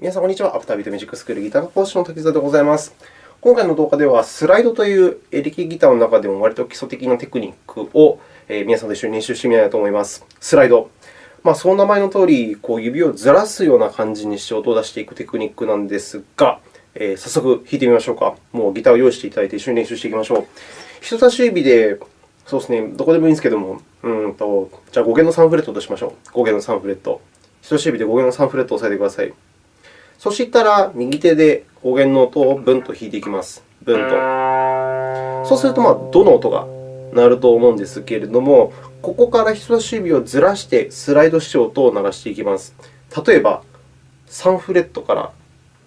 皆さん、こんにちは。アフタービートミュージックスクールギター講師の滝沢でございます。今回の動画では、スライドというエレキギターの中でも割と基礎的なテクニックを皆さんと一緒に練習してみたいと思います。スライド。まあ、その名前のとおり、こう指をずらすような感じにして音を出していくテクニックなんですが、えー、早速弾いてみましょうか。もうギターを用意していただいて一緒に練習していきましょう。人差し指で、そうですね、どこでもいいんですけども、うんとじゃあ5弦の3フレットとしましょう。5弦の3フレット。人差し指で5弦の3フレットを押さえてください。そしたら、右手で5弦の音をブンと弾いていきます。ブンと。そうすると、ま、どの音が鳴ると思うんですけれども、ここから人差し指をずらしてスライドして音を鳴らしていきます。例えば、3フレットから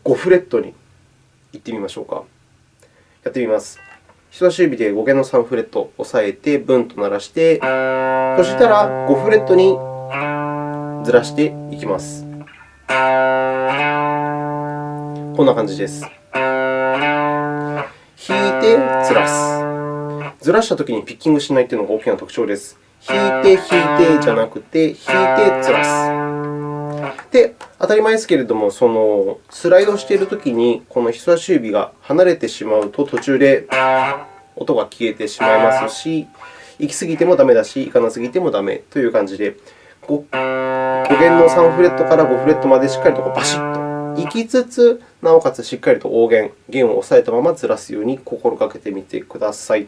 5フレットに行ってみましょうか。やってみます。人差し指で5弦の3フレットを押さえて、ブンと鳴らして、そしたら5フレットにずらしていきます。こんな感じです。弾いて、ずらす。ずらしたときにピッキングしないというのが大きな特徴です。弾いて、弾いてじゃなくて、弾いて、ずらす。で、当たり前ですけれども、そのスライドしているときに、この人差し指が離れてしまうと、途中で音が消えてしまいますし、行き過ぎてもダメだし、行かなすぎてもダメという感じで、5, 5弦の3フレットから5フレットまでしっかりとバシッと行きつつ、なおかつしっかりと大弦、弦を押さえたままずらすように心がけてみてください。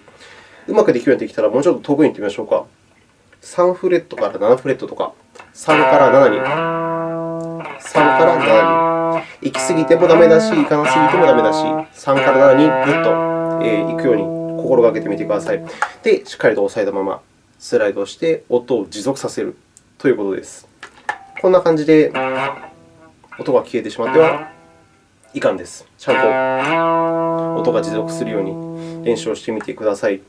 うまくできるようになってきたら、もうちょっと遠くに行ってみましょうか。3フレットから7フレットとか、3から7に、3から7に。行き過ぎてもダメだし、行かなすぎてもダメだし、3から7にぐっと行くように心がけてみてください。で、しっかりと押さえたままスライドして音を持続させるということです。こんな感じで音が消えてしまってはいかんです。ちゃんと音が持続するように練習をしてみてください。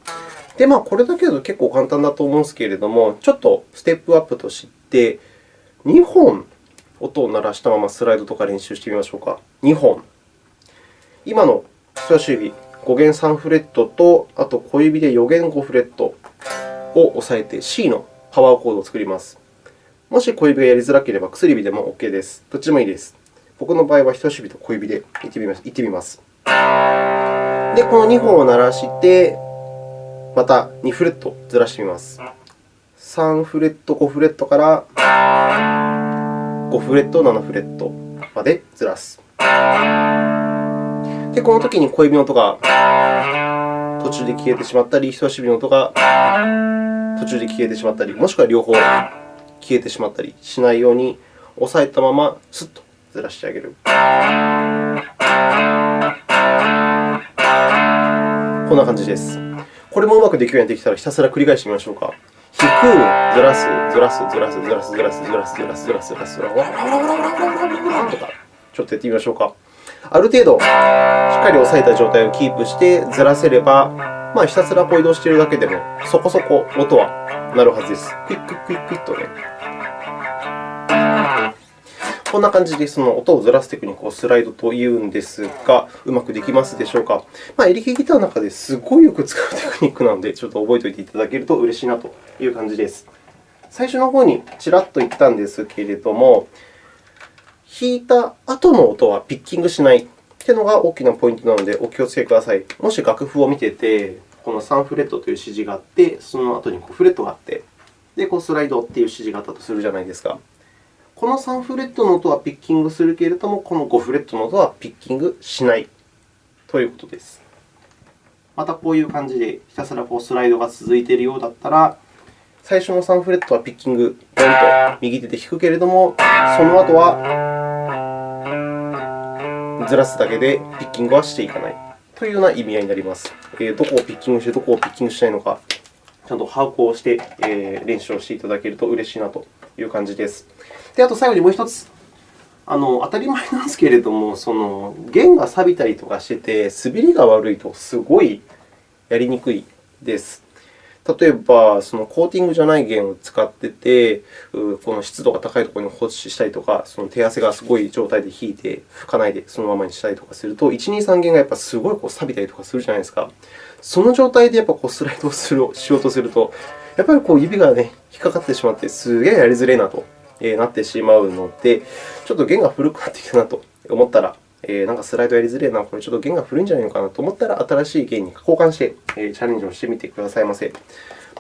で、まあ、これだけだと結構簡単だと思うんですけれども、ちょっとステップアップとして、2本音を鳴らしたままスライドとか練習してみましょうか。2本。今の人差し指、5弦3フレットと、あと小指で4弦5フレットを押さえて C のパワーコードを作ります。もし小指がやりづらければ薬指でも OK です。どっちでもいいです。僕の場合は人差し指と小指でいってみます。ってみます。で、この2本を鳴らして、また2フレットずらしてみます。3フレット、5フレットから5フレット、7フレットまでずらす。で、このときに小指の音が途中で消えてしまったり、人差し指の音が途中で消えてしまったり、もしくは両方消えてしまったりしないように、押さえたままスッとずらしてあげる。こんな感じです。これもうまくできるようになってきたら、ひたすら繰り返してみましょうか。弾く、ずらす、ずらす、ずらす、ずらす、ずらす、ずらす、ずらす、ずらす、ずらす、ずらす、とか、ちょっとやってみましょうか。ある程度、しっかり押さえた状態をキープしてずらせれば、まあ、ひたすらこう移動しているだけでも、そこそこ音は鳴るはずです。クイッククイックイッとね。こんな感じでその音をずらすテクニックをスライドというんですが、うまくできますでしょうか？まあ、エレキギターの中ですごいよく使うテクニックなので、ちょっと覚えておいていただけると嬉しいなという感じです。最初の方にちらっと言ったんですけれども、弾いた後の音はピッキングしないというのが大きなポイントなので、お気をつけください。もし楽譜を見てて、この3フレットという指示があって、その後にフレットがあって、で、こうスライドという指示があったとするじゃないですか。この3フレットの音はピッキングするけれども、この5フレットの音はピッキングしないということです。また、こういう感じでひたすらこうスライドが続いているようだったら、最初の3フレットはピッキング、ドンと右手で弾くけれども、その後はずらすだけでピッキングはしていかないというような意味合いになります。どこをピッキングして、どこをピッキングしないのか、ちゃんと把握をして練習をしていただけると嬉しいなという感じです。で、あと最後にもう1つ。あの当たり前なんですけれども、その弦が錆びたりとかしてて、滑りが悪いとすごいやりにくいです。例えば、そのコーティングじゃない弦を使ってて、この湿度が高いところに放置したりとか、その手汗がすごい状態で引いて、拭かないでそのままにしたりとかすると、1、2、3弦がやっぱすごいこう錆びたりとかするじゃないですか。その状態でやっぱこうスライドをしようとすると、やっぱりこう指が、ね、引っかかってしまって、すげえやりづれいなとえなってしまうので、ちょっと弦が古くなってきたなと 思ったら、えー、なんかスライドやりづれえな、これちょっと弦が古いんじゃないのかなと思ったら、新しい弦に交換して、えー、チャレンジをしてみてくださいませ。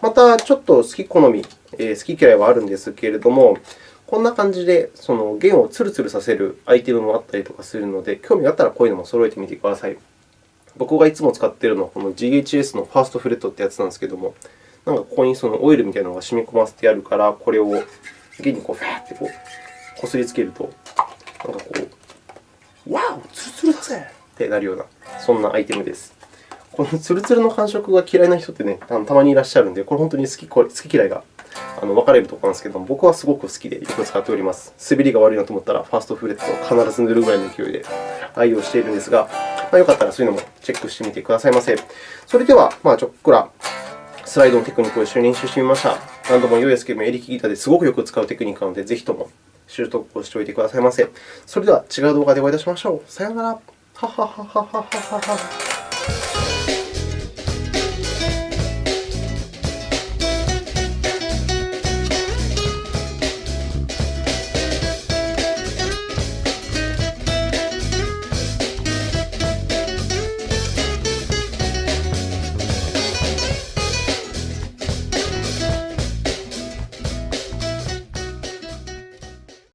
また、ちょっと好き好み、えー、好き嫌いはあるんですけれども、こんな感じでその弦をツルツルさせるアイテムもあったりとかするので、興味があったらこういうのも揃えてみてください。僕がいつも使っているのは、この GHS のファーストフレットってやつなんですけども、なんかここにそのオイルみたいなのが染み込ませてあるから、これを弦にこうファーってこうこすりつけると、なんかこう、わお、ツルツルだぜってなるような、そんなアイテムです。このツルツルの感触が嫌いな人ってね、たまにいらっしゃるので、これ本当に好き好き嫌いがあの分かれるところなんですけども、僕はすごく好きでよく使っております。滑りが悪いなと思ったら、ファーストフレットを必ず塗るぐらいの勢いで愛用しているんですが、まあ、よかったらそういうのもチェックしてみてくださいませ。それでは、まあ、ちょっくらスライドのテクニックを一緒に練習してみました。何度も良いですけども、エレキギターですごくよく使うテクニックなので、ぜひとも習得をしておいてくださいませ。それでは違う動画でお会いいたしましょう。さようなら。ははははははは。